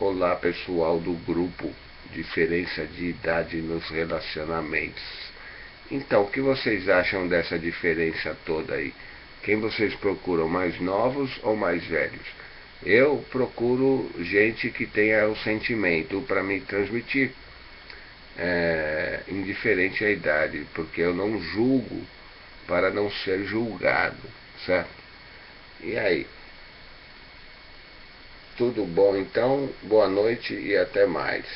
Olá pessoal do grupo Diferença de Idade nos Relacionamentos. Então, o que vocês acham dessa diferença toda aí? Quem vocês procuram, mais novos ou mais velhos? Eu procuro gente que tenha o sentimento para me transmitir, é, indiferente à idade, porque eu não julgo para não ser julgado, certo? E aí? Tudo bom então? Boa noite e até mais.